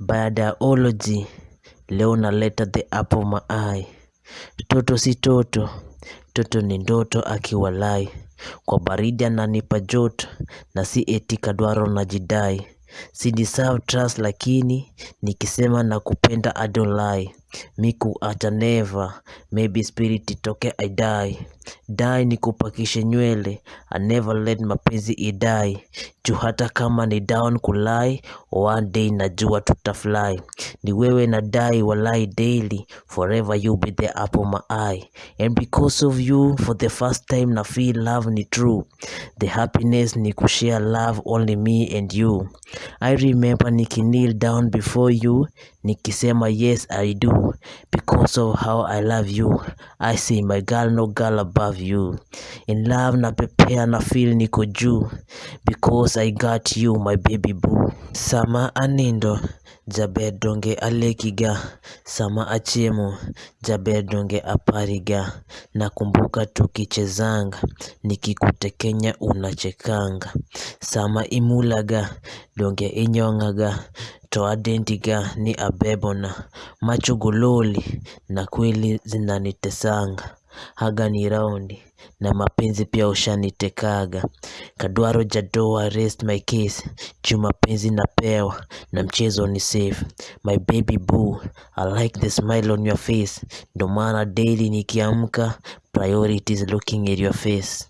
Biology leo naleta the apple eye. Toto si toto, toto ni ndoto akiwalai. Kwa baridi ananipa joto na si eti kadwaro na jidai. Si deserve trust lakini nikisema na kupenda lie. Mi ata never, maybe spirit itoke I die. Die ni kupakishe nywele, I never let mapenzi idai. Ju hata kama ni down kulai, one day najua tutafly. Ni wewe na die walai daily, forever you be the apple my eye. And because of you, for the first time na feel love ni true. The happiness ni kushare love only me and you. I remember ni kneel down before you, nikisema yes I do. Because of how I love you, I say my girl no girl above you. In love na pepea na feel niko juu, because I got you my baby boo. Sama anindo, jaber donge alekiga. Sama achiemo, jaber donge apariga. Nakumbuka tukichezanga, nikikutekenya unachekanga. Sama imulaga, donge inyong'aga. To adentiga ni abebona. Macho gololi na kweli zinanitesanga. Haga ni raundi na mapenzi pia ushanitekaga. Kadwaro jadoa rest my case. Juu mapenzi napewa na mchezo ni safe. My baby boo, I like the smile on your face. Ndo maana daily nikiamka, priorities looking at your face.